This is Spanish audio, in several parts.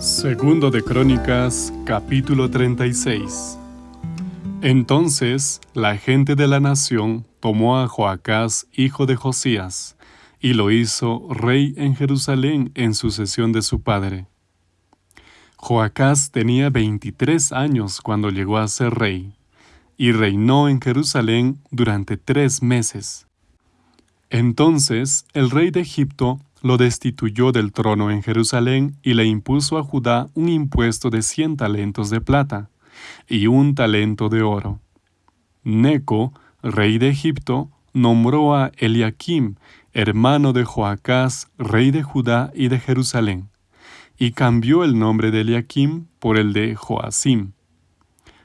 Segundo de Crónicas, capítulo 36. Entonces la gente de la nación tomó a Joacás, hijo de Josías, y lo hizo rey en Jerusalén en sucesión de su padre. Joacás tenía 23 años cuando llegó a ser rey, y reinó en Jerusalén durante tres meses. Entonces el rey de Egipto lo destituyó del trono en Jerusalén y le impuso a Judá un impuesto de cien talentos de plata y un talento de oro. Neco, rey de Egipto, nombró a Eliakim, hermano de Joacás, rey de Judá y de Jerusalén, y cambió el nombre de Eliakim por el de Joacim.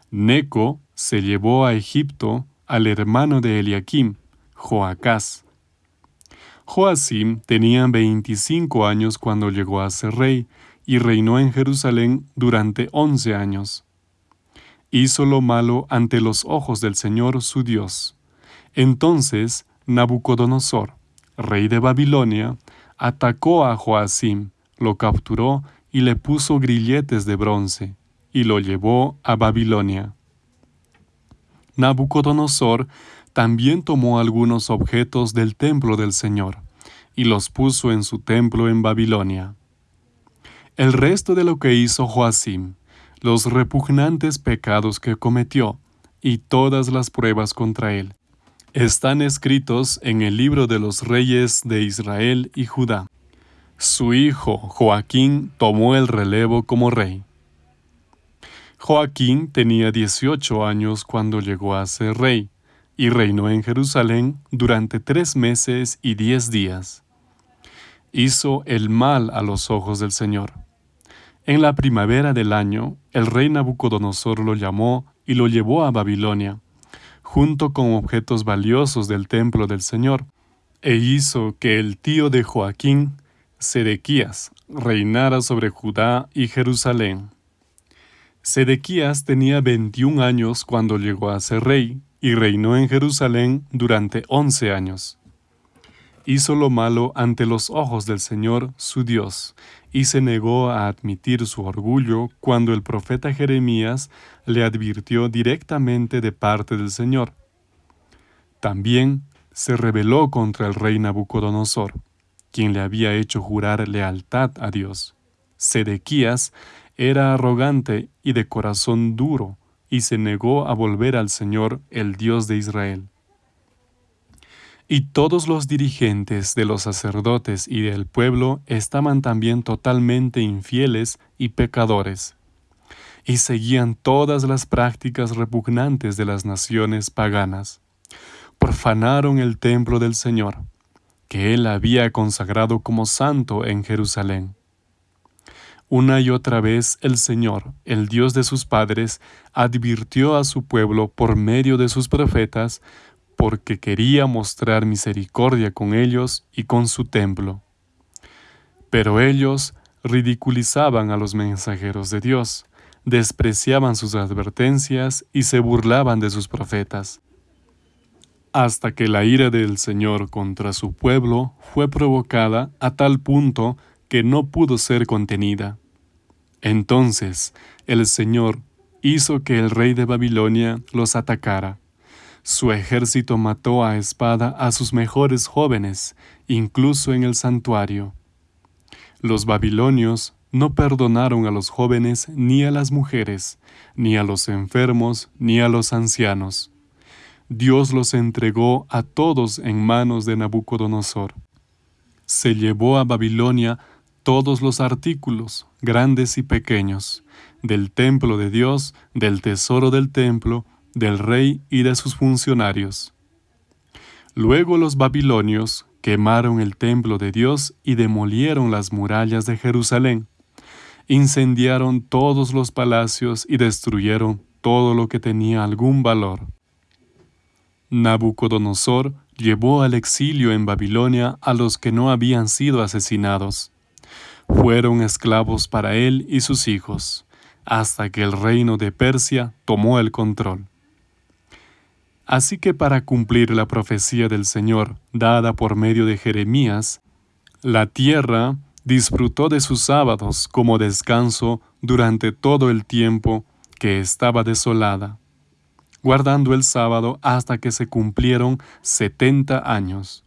Neco se llevó a Egipto al hermano de Eliakim, Joacás, Joacim tenía 25 años cuando llegó a ser rey y reinó en Jerusalén durante 11 años. Hizo lo malo ante los ojos del Señor su Dios. Entonces Nabucodonosor, rey de Babilonia, atacó a Joacim, lo capturó y le puso grilletes de bronce, y lo llevó a Babilonia. Nabucodonosor también tomó algunos objetos del templo del Señor y los puso en su templo en Babilonia. El resto de lo que hizo Joacim, los repugnantes pecados que cometió y todas las pruebas contra él, están escritos en el libro de los reyes de Israel y Judá. Su hijo Joaquín tomó el relevo como rey. Joaquín tenía 18 años cuando llegó a ser rey y reinó en Jerusalén durante tres meses y diez días. Hizo el mal a los ojos del Señor. En la primavera del año, el rey Nabucodonosor lo llamó y lo llevó a Babilonia, junto con objetos valiosos del templo del Señor, e hizo que el tío de Joaquín, Sedequías, reinara sobre Judá y Jerusalén. Sedequías tenía 21 años cuando llegó a ser rey, y reinó en Jerusalén durante once años. Hizo lo malo ante los ojos del Señor su Dios, y se negó a admitir su orgullo cuando el profeta Jeremías le advirtió directamente de parte del Señor. También se rebeló contra el rey Nabucodonosor, quien le había hecho jurar lealtad a Dios. Sedequías era arrogante y de corazón duro, y se negó a volver al Señor, el Dios de Israel. Y todos los dirigentes de los sacerdotes y del pueblo estaban también totalmente infieles y pecadores, y seguían todas las prácticas repugnantes de las naciones paganas. Profanaron el templo del Señor, que él había consagrado como santo en Jerusalén una y otra vez el Señor, el Dios de sus padres, advirtió a su pueblo por medio de sus profetas, porque quería mostrar misericordia con ellos y con su templo. Pero ellos ridiculizaban a los mensajeros de Dios, despreciaban sus advertencias y se burlaban de sus profetas. Hasta que la ira del Señor contra su pueblo fue provocada a tal punto que no pudo ser contenida. Entonces el Señor hizo que el rey de Babilonia los atacara. Su ejército mató a espada a sus mejores jóvenes, incluso en el santuario. Los babilonios no perdonaron a los jóvenes ni a las mujeres, ni a los enfermos, ni a los ancianos. Dios los entregó a todos en manos de Nabucodonosor. Se llevó a Babilonia todos los artículos, grandes y pequeños, del templo de Dios, del tesoro del templo, del rey y de sus funcionarios. Luego los babilonios quemaron el templo de Dios y demolieron las murallas de Jerusalén. Incendiaron todos los palacios y destruyeron todo lo que tenía algún valor. Nabucodonosor llevó al exilio en Babilonia a los que no habían sido asesinados fueron esclavos para él y sus hijos, hasta que el reino de Persia tomó el control. Así que para cumplir la profecía del Señor dada por medio de Jeremías, la tierra disfrutó de sus sábados como descanso durante todo el tiempo que estaba desolada, guardando el sábado hasta que se cumplieron setenta años.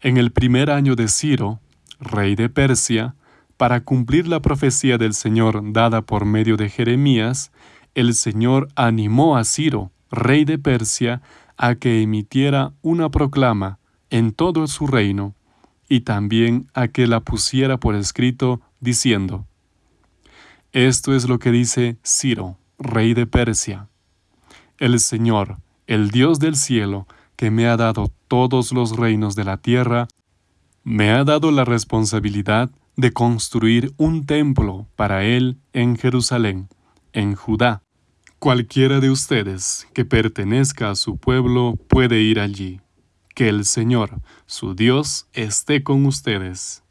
En el primer año de Ciro, rey de Persia, para cumplir la profecía del Señor dada por medio de Jeremías, el Señor animó a Ciro, rey de Persia, a que emitiera una proclama en todo su reino, y también a que la pusiera por escrito, diciendo, Esto es lo que dice Ciro, rey de Persia. El Señor, el Dios del cielo, que me ha dado todos los reinos de la tierra, me ha dado la responsabilidad de construir un templo para Él en Jerusalén, en Judá. Cualquiera de ustedes que pertenezca a su pueblo puede ir allí. Que el Señor, su Dios, esté con ustedes.